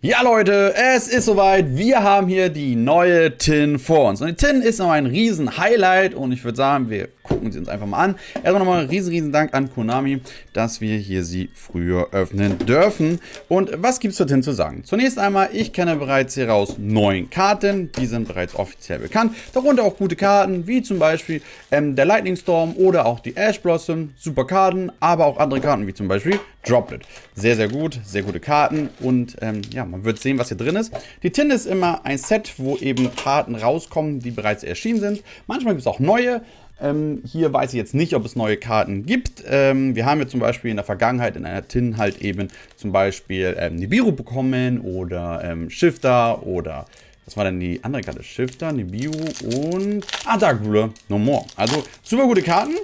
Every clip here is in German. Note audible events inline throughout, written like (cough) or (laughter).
Ja Leute, es ist soweit. Wir haben hier die neue Tin vor uns. Und die Tin ist noch ein riesen Highlight und ich würde sagen, wir gucken sie uns einfach mal an. Erstmal nochmal einen riesen, riesen Dank an Konami, dass wir hier sie früher öffnen dürfen. Und was gibt es zur Tin zu sagen? Zunächst einmal, ich kenne bereits hieraus neun Karten. Die sind bereits offiziell bekannt. Darunter auch gute Karten, wie zum Beispiel ähm, der Lightning Storm oder auch die Ash Blossom. Super Karten, aber auch andere Karten, wie zum Beispiel Droplet. Sehr, sehr gut, sehr gute Karten und ähm, ja, man wird sehen, was hier drin ist. Die Tin ist immer ein Set, wo eben Karten rauskommen, die bereits erschienen sind. Manchmal gibt es auch neue. Ähm, hier weiß ich jetzt nicht, ob es neue Karten gibt. Ähm, wir haben ja zum Beispiel in der Vergangenheit in einer Tin halt eben zum Beispiel ähm, Nibiru bekommen oder ähm, Shifter oder was war denn die andere Karte? Shifter, Nibiru und ah, Dark Ruler, No More. Also super gute Karten.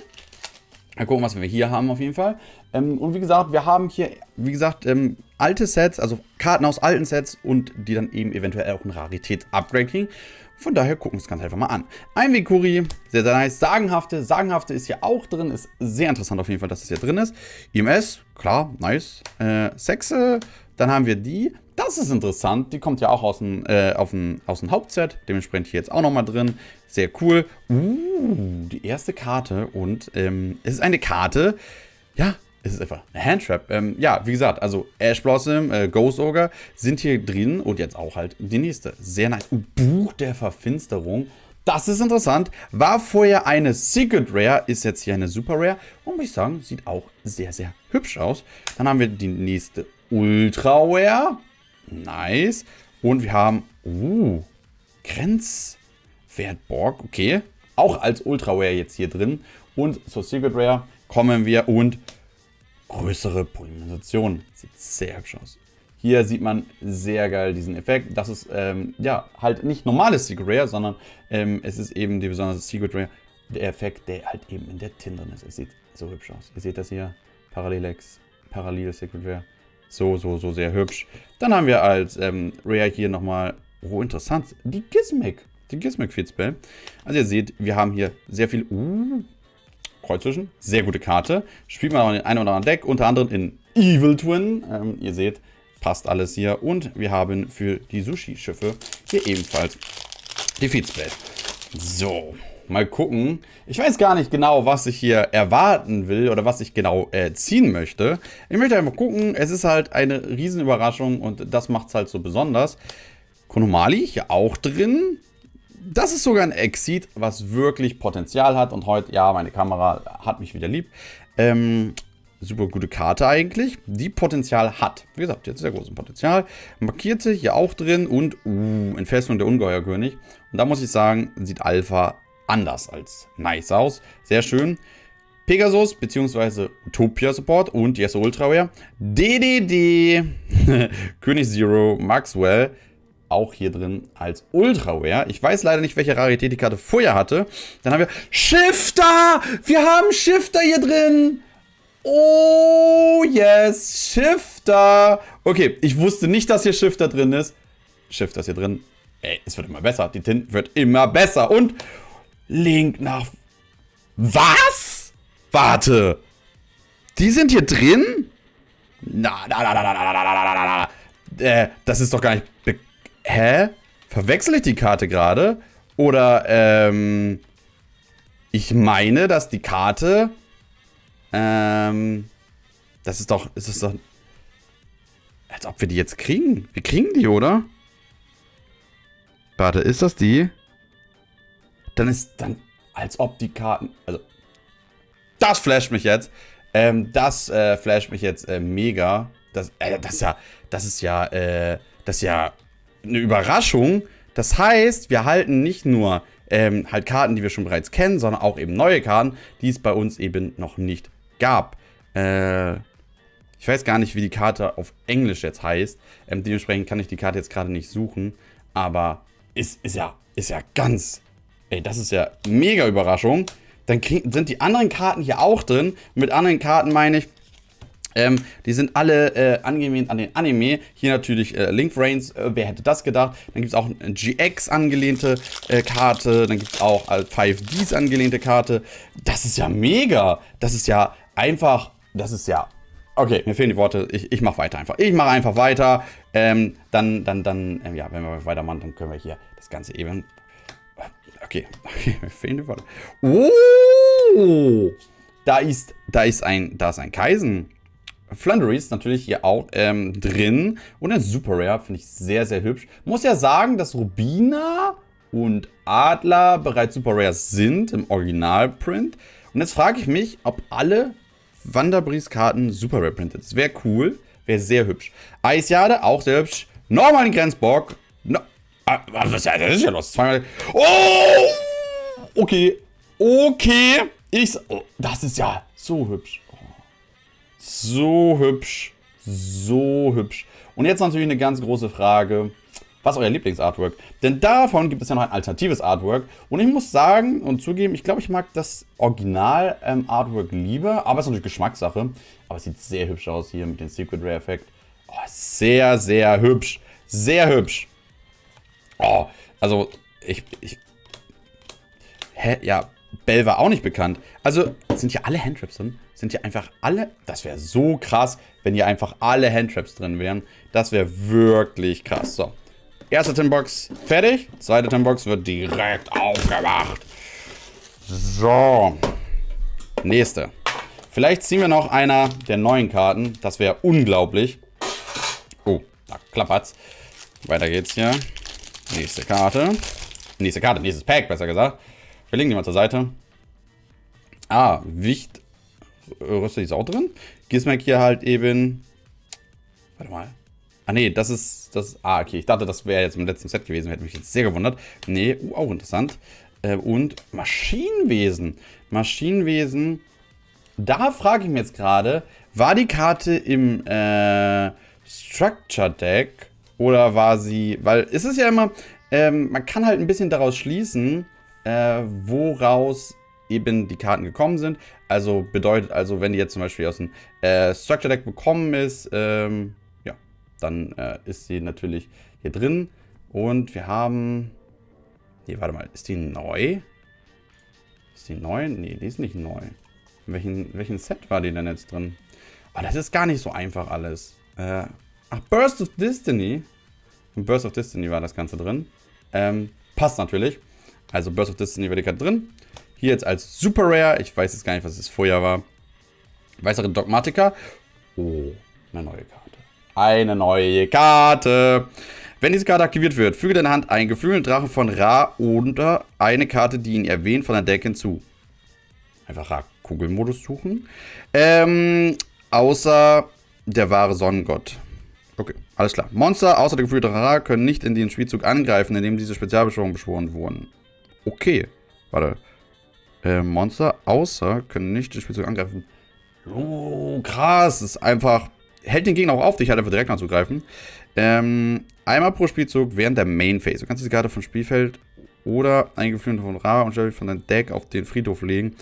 Mal gucken, was wir hier haben auf jeden Fall. Ähm, und wie gesagt, wir haben hier, wie gesagt, ähm, alte Sets, also Karten aus alten Sets und die dann eben eventuell auch ein Raritäts-Upgrade kriegen. Von daher gucken wir uns ganz einfach mal an. Ein Vikuri, sehr, sehr nice. Sagenhafte, Sagenhafte ist hier auch drin. Ist sehr interessant auf jeden Fall, dass das hier drin ist. IMS, klar, nice. Äh, Sexe, dann haben wir die. Das ist interessant. Die kommt ja auch aus dem, äh, auf dem, aus dem Hauptset. Dementsprechend hier jetzt auch nochmal drin. Sehr cool. Uh, die erste Karte. Und ähm, es ist eine Karte. Ja, es ist einfach eine Handtrap. Ähm, ja, wie gesagt, also Ash Blossom, äh, Ghost Ogre sind hier drin und jetzt auch halt die nächste. Sehr nice. Uh, Buch der Verfinsterung. Das ist interessant. War vorher eine Secret Rare, ist jetzt hier eine Super Rare. Und muss ich sagen, sieht auch sehr, sehr hübsch aus. Dann haben wir die nächste Ultra Rare. Nice. Und wir haben, uh, Grenzwertborg. Okay. Auch als Ultra Rare jetzt hier drin. Und zur Secret Rare kommen wir und größere Polymerisation. Sieht sehr hübsch aus. Hier sieht man sehr geil diesen Effekt. Das ist ähm, ja halt nicht normales Secret Rare, sondern ähm, es ist eben die besondere Secret Rare, der Effekt, der halt eben in der Tin drin ist. Es sieht so hübsch aus. Ihr seht das hier, Parallelex, Parallel Secret Rare. So, so, so sehr hübsch. Dann haben wir als ähm, Rare hier nochmal, oh interessant, die Gizmic. Die Gizmic Field Spell. Also ihr seht, wir haben hier sehr viel, uh, Kreuz zwischen. Sehr gute Karte. Spielt man auch in ein oder anderen Deck, unter anderem in Evil Twin. Ähm, ihr seht, passt alles hier. Und wir haben für die Sushi-Schiffe hier ebenfalls die Feedspell. So, mal gucken. Ich weiß gar nicht genau, was ich hier erwarten will oder was ich genau äh, ziehen möchte. Ich möchte einfach gucken. Es ist halt eine Riesenüberraschung und das macht es halt so besonders. Konomali hier auch drin das ist sogar ein Exit, was wirklich Potenzial hat. Und heute, ja, meine Kamera hat mich wieder lieb. Ähm, super gute Karte eigentlich, die Potenzial hat. Wie gesagt, jetzt sehr großes Potenzial. Markierte hier auch drin und uh, Entfesselung der Ungeheuerkönig. Und da muss ich sagen, sieht Alpha anders als nice aus. Sehr schön. Pegasus bzw. Utopia Support und Yes Ultraware. DDD, (laughs) König Zero, Maxwell auch hier drin als Ultra Rare. Ich weiß leider nicht, welche Rarität die Karte vorher hatte. Dann haben wir Shifter! Wir haben Shifter hier drin! Oh, yes, Shifter! Okay, ich wusste nicht, dass hier Shifter drin ist. Shifter ist hier drin. Ey, es wird immer besser. Die Tint wird immer besser. Und Link nach... Was? Warte. Die sind hier drin? Na, na, na, na, na, na, na, na, na, na. Äh, das ist doch gar nicht Hä? Verwechsel ich die Karte gerade? Oder, ähm... Ich meine, dass die Karte... Ähm... Das ist doch... Ist das doch... Als ob wir die jetzt kriegen. Wir kriegen die, oder? Warte, ist das die? Dann ist... Dann... Als ob die Karten... Also... Das flasht mich jetzt. Ähm, das äh, flasht mich jetzt äh, mega. Das, äh, das ist ja... Das ist ja... Äh, das ist ja eine Überraschung. Das heißt, wir halten nicht nur ähm, halt Karten, die wir schon bereits kennen, sondern auch eben neue Karten, die es bei uns eben noch nicht gab. Äh, ich weiß gar nicht, wie die Karte auf Englisch jetzt heißt. Ähm, dementsprechend kann ich die Karte jetzt gerade nicht suchen. Aber ist, ist, ja, ist ja ganz... Ey, das ist ja mega Überraschung. Dann krieg, sind die anderen Karten hier auch drin. Mit anderen Karten meine ich, ähm, die sind alle äh, angelehnt an den Anime. Hier natürlich äh, Link Reigns, äh, wer hätte das gedacht? Dann gibt es auch eine GX angelehnte äh, Karte. Dann gibt es auch äh, 5Ds angelehnte Karte. Das ist ja mega. Das ist ja einfach, das ist ja Okay, mir fehlen die Worte. Ich, ich mache weiter einfach. Ich mache einfach weiter. Ähm, dann, dann, dann, ähm, ja, wenn wir weitermachen, dann können wir hier das Ganze eben. Okay, okay, mir fehlen. Oh! Da ist, da ist ein, da ist ein Kaisen. Flundery ist natürlich hier auch ähm, drin. Und ein Super Rare, finde ich sehr, sehr hübsch. Muss ja sagen, dass Rubina und Adler bereits Super Rares sind im Originalprint. Und jetzt frage ich mich, ob alle Wanderbries-Karten Super Rare printed. Das wäre cool, wäre sehr hübsch. Eisjade, auch sehr hübsch. Nochmal den Grenzbock. Ah, was ist ja los? Zweimal. Oh! Okay. Okay. Ich. Oh, das ist ja so hübsch. So hübsch. So hübsch. Und jetzt natürlich eine ganz große Frage was euer Lieblingsartwork. Denn davon gibt es ja noch ein alternatives Artwork. Und ich muss sagen und zugeben, ich glaube, ich mag das Original-Artwork ähm, lieber. Aber es ist natürlich Geschmackssache. Aber es sieht sehr hübsch aus hier mit dem Secret Rare Effekt. Oh, sehr, sehr hübsch. Sehr hübsch. Oh, also ich, ich Hä? Ja, Bell war auch nicht bekannt. Also, sind hier alle Handtraps drin? Sind hier einfach alle... Das wäre so krass, wenn hier einfach alle Handtraps drin wären. Das wäre wirklich krass. So, Erste Tinbox fertig. Zweite Tinbox wird direkt aufgemacht. So. Nächste. Vielleicht ziehen wir noch einer der neuen Karten. Das wäre unglaublich. Oh, da klappert's. Weiter geht's hier. Nächste Karte. Nächste Karte, nächstes Pack, besser gesagt. Wir legen die mal zur Seite. Ah, Wicht. Rüste ist auch drin. Gizmek hier halt eben. Warte mal. Ah nee, das ist, das, ah okay, ich dachte, das wäre jetzt im letzten Set gewesen, hätte mich jetzt sehr gewundert. Nee, uh, auch interessant. Äh, und Maschinenwesen. Maschinenwesen, da frage ich mich jetzt gerade, war die Karte im äh, Structure Deck oder war sie, weil es ist ja immer, ähm, man kann halt ein bisschen daraus schließen, äh, woraus eben die Karten gekommen sind. Also bedeutet also, wenn die jetzt zum Beispiel aus dem äh, Structure Deck bekommen ist, ähm, dann äh, ist sie natürlich hier drin. Und wir haben... Nee, warte mal, ist die neu? Ist die neu? Nee, die ist nicht neu. In welchen, welchen Set war die denn jetzt drin? Aber oh, das ist gar nicht so einfach alles. Äh, ach, Burst of Destiny. In Burst of Destiny war das Ganze drin. Ähm, passt natürlich. Also Burst of Destiny war die Karte drin. Hier jetzt als Super Rare. Ich weiß jetzt gar nicht, was es vorher war. Weißere Dogmatika. Oh, eine neue Karte eine neue Karte. Wenn diese Karte aktiviert wird, füge deine Hand einen geflügelten Drachen von Ra oder eine Karte, die ihn erwähnt, von der Deck hinzu. Einfach Ra-Kugelmodus suchen. Ähm, außer der wahre Sonnengott. Okay, alles klar. Monster außer der geflügelten Ra können nicht in den Spielzug angreifen, indem diese Spezialbeschwörungen beschworen wurden. Okay, warte. Äh, Monster außer können nicht den Spielzug angreifen. Oh, krass. Das ist einfach hält den Gegner auch auf, dich halt einfach direkt anzugreifen. Ähm, einmal pro Spielzug während der Main Phase. Du kannst diese Karte vom Spielfeld oder ein Geflügelte von Ra und stell von deinem Deck auf den Friedhof legen.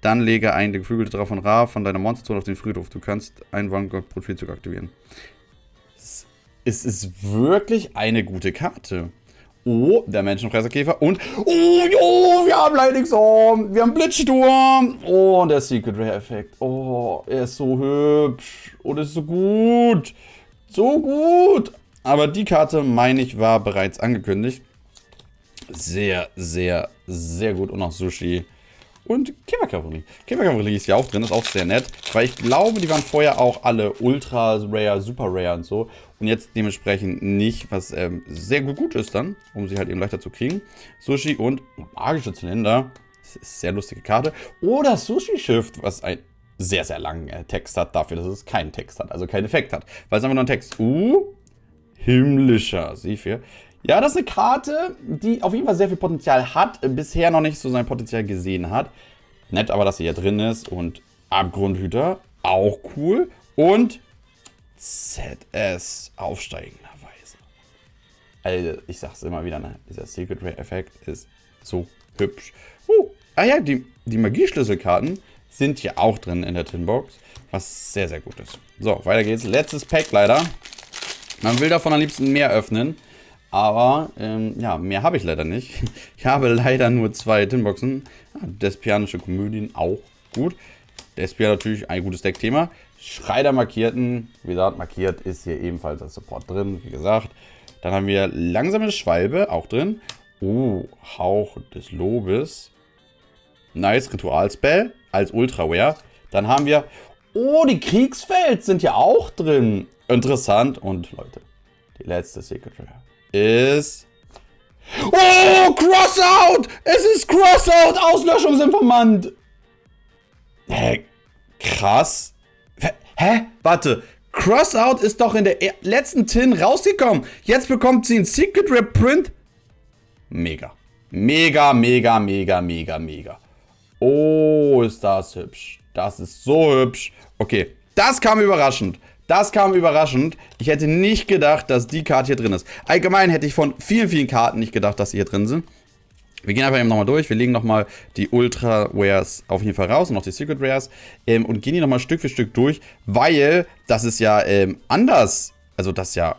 Dann lege ein Geflügelte Drache von Ra von deiner Monsterzone auf den Friedhof. Du kannst einen Vanguard pro Spielzug aktivieren. Es ist wirklich eine gute Karte. Oh, der Menschenfresserkäfer. Und, oh, jo, wir haben Lightning Wir haben Blitzsturm. Oh, und der Secret Rare Effekt. Oh, er ist so hübsch. Und ist so gut. So gut. Aber die Karte, meine ich, war bereits angekündigt. Sehr, sehr, sehr gut. Und auch Sushi. Und Käferkavallerie. Käferkavallerie ist ja auch drin, ist auch sehr nett. Weil ich glaube, die waren vorher auch alle Ultra Rare, Super Rare und so. Und jetzt dementsprechend nicht, was ähm, sehr gut, gut ist dann, um sie halt eben leichter zu kriegen. Sushi und magische Zylinder. Sehr lustige Karte. Oder Sushi-Schiff, was ein sehr, sehr langen äh, Text hat, dafür, dass es keinen Text hat, also keinen Effekt hat. Weil es einfach nur ein Text. Uh, himmlischer Sephir. Ja, das ist eine Karte, die auf jeden Fall sehr viel Potenzial hat, bisher noch nicht so sein Potenzial gesehen hat. Nett aber, dass sie hier drin ist und Abgrundhüter, auch cool. Und ZS aufsteigenderweise. Also, ich sag's immer wieder, ne? dieser Secret Ray Effekt ist so hübsch. Uh, ah ja, die, die Magieschlüsselkarten sind hier auch drin in der Tinbox, was sehr, sehr gut ist. So, weiter geht's. Letztes Pack leider. Man will davon am liebsten mehr öffnen, aber ähm, ja, mehr habe ich leider nicht. (laughs) Ich habe leider nur zwei Tinboxen. Ah, Despianische Komödien auch gut. Despia natürlich ein gutes Deckthema. Schreider markierten. Wie gesagt, markiert ist hier ebenfalls das Support drin, wie gesagt. Dann haben wir langsame Schwalbe, auch drin. Oh, Hauch des Lobes. Nice, Ritualspell als Ultraware. Dann haben wir... Oh, die Kriegsfeld sind ja auch drin. Interessant. Und Leute, die letzte Secret Rare ist... Oh, Crossout! Es ist Crossout! Auslöschungsinformant! Hä? Krass. Hä? Warte. Crossout ist doch in der letzten Tin rausgekommen. Jetzt bekommt sie ein Secret Reprint. Mega. Mega, mega, mega, mega, mega. Oh, ist das hübsch. Das ist so hübsch. Okay, das kam überraschend. Das kam überraschend. Ich hätte nicht gedacht, dass die Karte hier drin ist. Allgemein hätte ich von vielen, vielen Karten nicht gedacht, dass sie hier drin sind. Wir gehen einfach eben nochmal durch. Wir legen nochmal die Ultra Rares auf jeden Fall raus und noch die Secret Rares ähm, und gehen die nochmal Stück für Stück durch, weil das ist ja ähm, anders. Also das ist ja...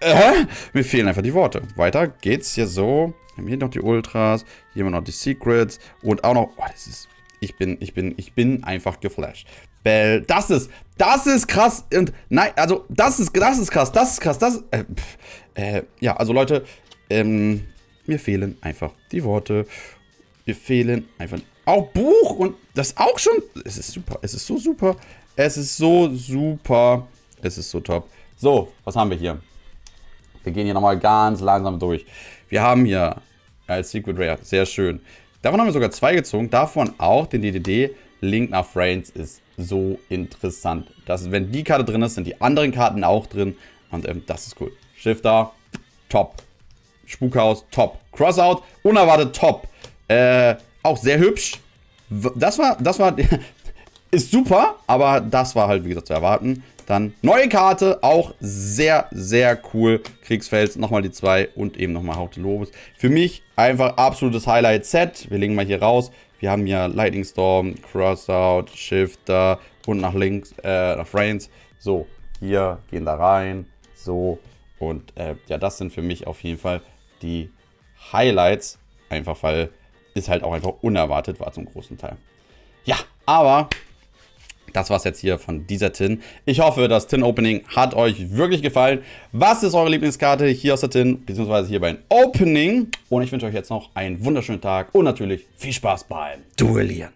Äh, mir fehlen einfach die Worte. Weiter geht's hier so. Wir haben hier noch die Ultras, hier haben wir noch die Secrets und auch noch... Oh, das ist... Ich bin, ich bin, ich bin einfach geflasht. Bell, das ist, das ist krass und nein, also das ist, das ist krass, das ist krass, das, äh, äh, ja, also Leute, ähm, mir fehlen einfach die Worte. Mir fehlen einfach auch Buch und das auch schon. Es ist super. Es ist so super. Es ist so super. Es ist so top. So, was haben wir hier? Wir gehen hier nochmal ganz langsam durch. Wir haben hier als Secret Rare, sehr schön. Davon haben wir sogar zwei gezogen. Davon auch den DDD. Link nach Frames ist so interessant. Das, wenn die Karte drin ist, sind die anderen Karten auch drin. Und ähm, das ist cool. Shifter, top. Spukhaus, top. Crossout, unerwartet top. Äh, auch sehr hübsch. Das war, das war, (laughs) ist super, aber das war halt, wie gesagt, zu erwarten. Dann neue Karte, auch sehr, sehr cool. Kriegsfels, nochmal die zwei und eben nochmal Haut Lobes. Für mich einfach absolutes Highlight-Set. Wir legen mal hier raus. Wir haben hier Lightning Storm, Crossout, Shifter und nach links, äh, nach Frames. So, hier gehen da rein. So, und äh, ja, das sind für mich auf jeden Fall die Highlights. Einfach weil es halt auch einfach unerwartet war zum großen Teil. Ja, aber das war es jetzt hier von dieser Tin. Ich hoffe, das Tin-Opening hat euch wirklich gefallen. Was ist eure Lieblingskarte hier aus der Tin, beziehungsweise hier beim Opening? Und ich wünsche euch jetzt noch einen wunderschönen Tag und natürlich viel Spaß beim Duellieren.